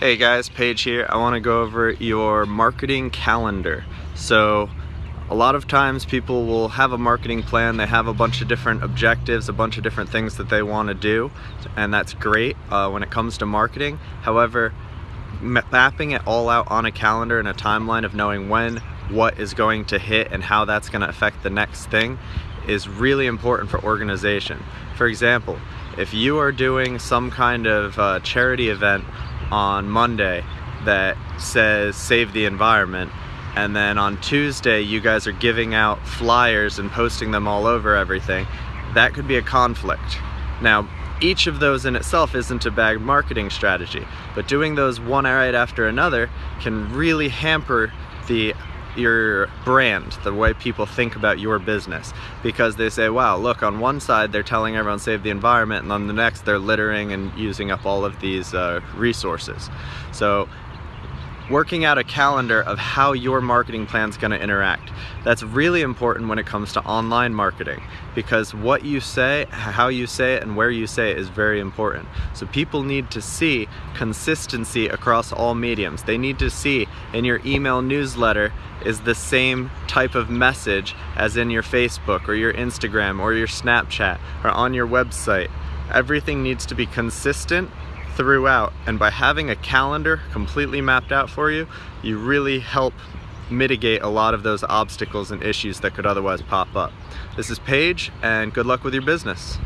Hey guys, Paige here. I want to go over your marketing calendar. So a lot of times people will have a marketing plan, they have a bunch of different objectives, a bunch of different things that they want to do, and that's great uh, when it comes to marketing. However, mapping it all out on a calendar and a timeline of knowing when what is going to hit and how that's going to affect the next thing is really important for organization. For example, if you are doing some kind of uh, charity event on Monday that says save the environment and then on Tuesday you guys are giving out flyers and posting them all over everything, that could be a conflict. Now, each of those in itself isn't a bad marketing strategy, but doing those one right after another can really hamper the your brand, the way people think about your business. Because they say, wow, look, on one side they're telling everyone save the environment, and on the next they're littering and using up all of these uh, resources. So working out a calendar of how your marketing plan is going to interact. That's really important when it comes to online marketing because what you say, how you say it, and where you say it is very important. So people need to see consistency across all mediums. They need to see in your email newsletter is the same type of message as in your Facebook or your Instagram or your Snapchat or on your website. Everything needs to be consistent throughout and by having a calendar completely mapped out for you you really help mitigate a lot of those obstacles and issues that could otherwise pop up. This is Paige and good luck with your business.